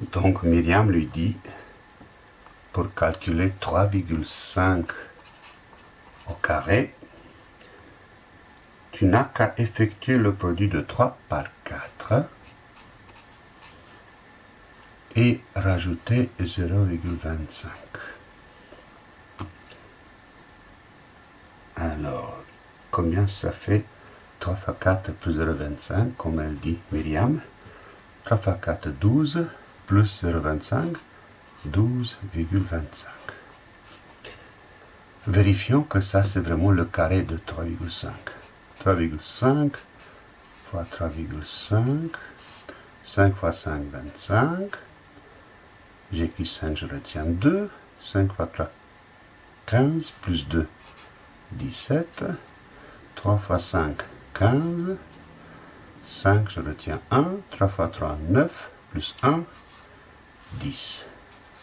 Donc Myriam lui dit, pour calculer 3,5 au carré, tu n'as qu'à effectuer le produit de 3 par 4 et rajouter 0,25. Alors, combien ça fait 3 fois 4 plus 0,25, comme elle dit Myriam? 3 fois 4, 12, plus 0,25, 12,25. Vérifions que ça, c'est vraiment le carré de 3,5. 3,5 fois 3,5, 5 fois 5, 25. J'ai écrit 5, je retiens 2. 5 fois 3, 15, plus 2, 17. 3 fois 5, 15. 5, je retiens 1. 3 fois 3, 9, plus 1, 10.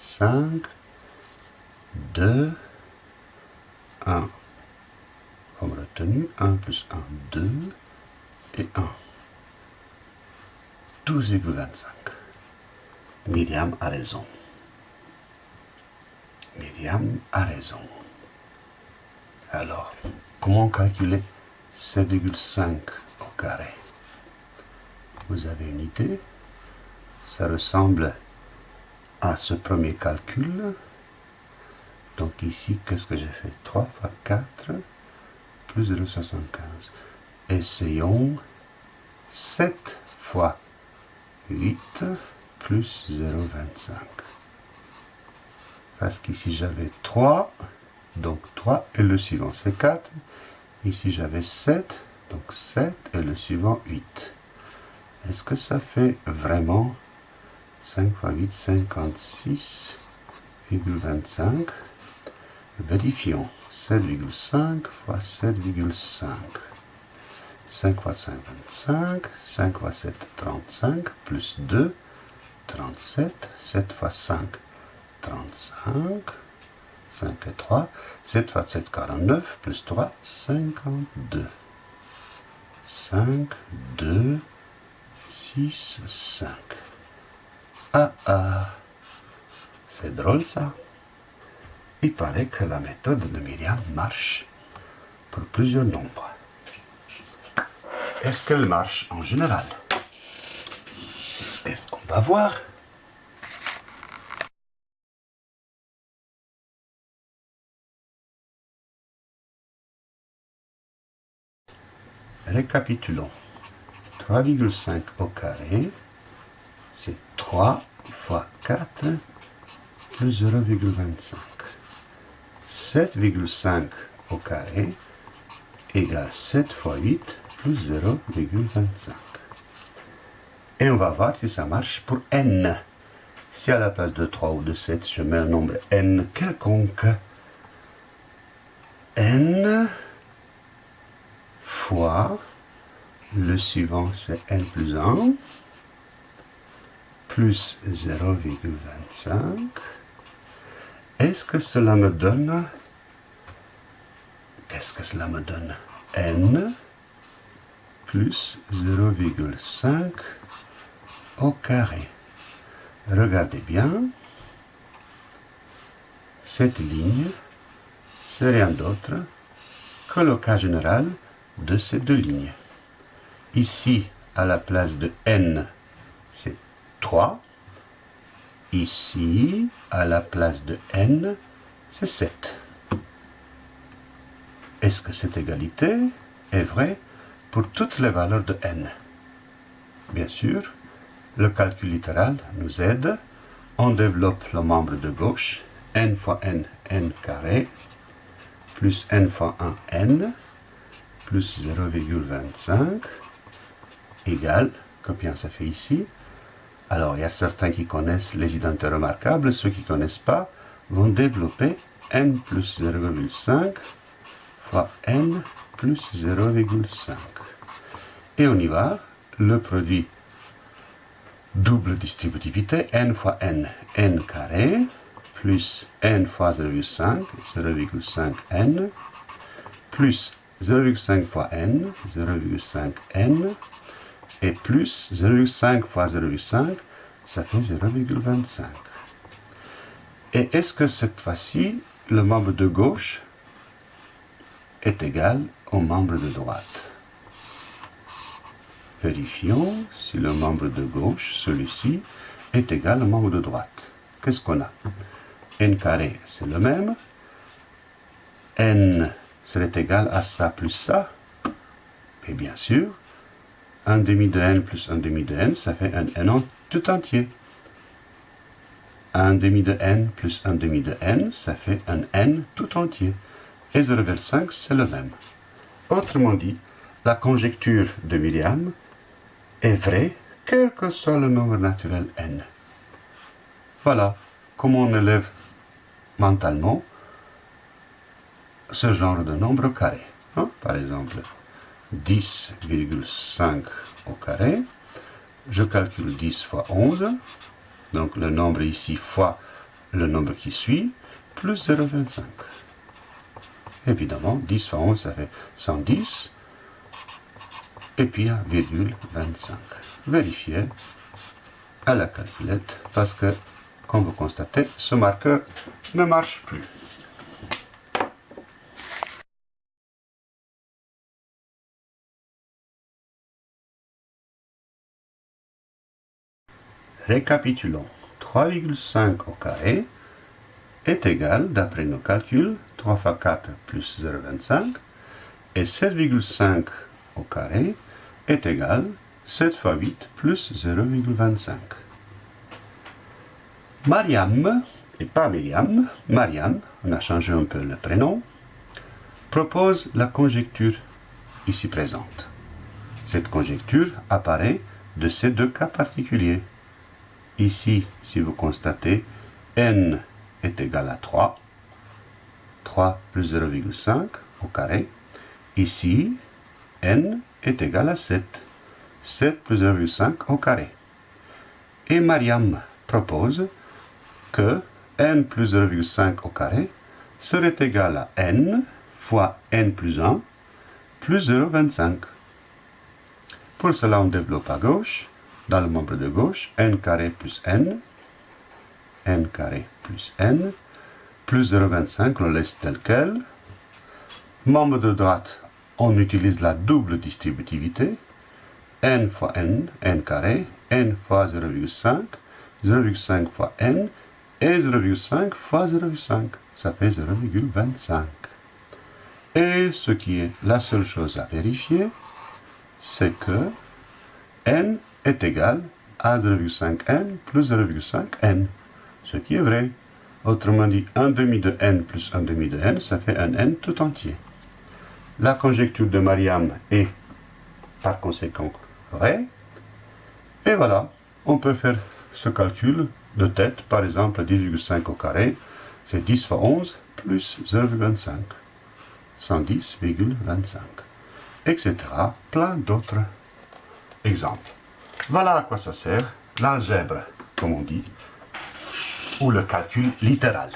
5, 2, 1. Comme retenu, 1 plus 1, 2 et 1. 12,25. Myriam a raison. Myriam a raison. Alors, comment calculer 7,5 au carré? Vous avez une idée? Ça ressemble à ce premier calcul. Donc ici, qu'est-ce que j'ai fait 3 fois 4 plus 0,75. Essayons 7 fois 8 plus 0,25. Parce qu'ici j'avais 3, donc 3 et le suivant c'est 4. Ici j'avais 7, donc 7 et le suivant 8. Est-ce que ça fait vraiment 5 fois 8, 56,25 Vérifions. 7,5 fois 7,5. 5 fois 5, 25. 5 fois 7, 35. Plus 2, 37. 7 fois 5, 35. 5 et 3. 7 fois 7, 49. Plus 3, 52. 5, 2, 6, 5. Ah ah, c'est drôle ça. Il paraît que la méthode de Myriam marche pour plusieurs nombres. Est-ce qu'elle marche en général? C'est ce qu'on va voir? Récapitulons. 3,5 au carré, c'est 3 fois 4 plus 0,25. 7,5 au carré égale 7 fois 8 plus 0,25. Et on va voir si ça marche pour n. Si à la place de 3 ou de 7, je mets un nombre n quelconque, n fois, le suivant c'est n plus 1, plus 0,25, est-ce que cela me donne Qu'est-ce que cela me donne n plus 0,5 au carré? Regardez bien. Cette ligne, c'est rien d'autre que le cas général de ces deux lignes. Ici, à la place de n, c'est 3. Ici, à la place de n, c'est 7. Est-ce que cette égalité est vraie pour toutes les valeurs de n? Bien sûr, le calcul littéral nous aide. On développe le membre de gauche, n fois n, n carré, plus n fois 1, n, plus 0,25, égale, combien ça fait ici Alors, il y a certains qui connaissent les identités remarquables, ceux qui ne connaissent pas vont développer n plus 0,5 n plus 0,5. Et on y va, le produit double distributivité, n fois n, n carré, plus n fois 0,5, 0,5 n, plus 0,5 fois n, 0,5 n, et plus 0,5 fois 0,5, ça fait 0,25. Et est-ce que cette fois-ci, le membre de gauche est égal au membre de droite? Vérifions si le membre de gauche, celui-ci, est égal au membre de droite. Qu'est-ce qu'on a? N carré, c'est le même. n serait égal à ça plus ça. Et bien sûr, 1 demi de n plus 1 demi de n, ça fait un n tout entier. 1 demi de n plus 1 demi de n, ça fait un n tout entier. Et 0,5, c'est le même. Autrement dit, la conjecture de Myriam est vraie, quel que soit le nombre naturel n. Voilà comment on élève mentalement ce genre de nombre carré. Hein. Par exemple, 10,5 au carré. Je calcule 10 fois 11. Donc le nombre ici fois le nombre qui suit, plus 0,25. Évidemment, 10 fois 11, ça fait 110. Et puis 1,25. Vérifiez à la calculette parce que, comme vous constatez, ce marqueur ne marche plus. Récapitulons. 3,5 au carré est égal, d'après nos calculs, 3 fois 4 plus 0,25, et 7,5 au carré est égal, 7 fois 8 plus 0,25. Mariam, et pas Myriam, Mariam, on a changé un peu le prénom, propose la conjecture ici présente. Cette conjecture apparaît de ces deux cas particuliers. Ici, si vous constatez, n est égal à 3. 3 plus 0,5 au carré. Ici, n est égal à 7. 7 plus 0,5 au carré. Et Mariam propose que n plus 0,5 au carré serait égal à n fois n plus 1 plus 0,25. Pour cela, on développe à gauche le membre de gauche, n carré plus n, n carré plus n, plus 0,25, on le laisse tel quel. Membre de droite, on utilise la double distributivité, n fois n, n carré, n fois 0,5, 0,5 fois n, et 0,5 fois 0,5, ça fait 0,25. Et ce qui est la seule chose à vérifier, c'est que n est égal à 0,5n plus 0,5n, ce qui est vrai. Autrement dit, 1 demi de n plus 1 demi de n, ça fait un n tout entier. La conjecture de Mariam est par conséquent vraie. Et voilà, on peut faire ce calcul de tête, par exemple 10,5 au carré, c'est 10 fois 11 plus 0,25, 110,25, etc. Plein d'autres exemples. Voilà à quoi ça sert l'algèbre, comme on dit, ou le calcul littéral.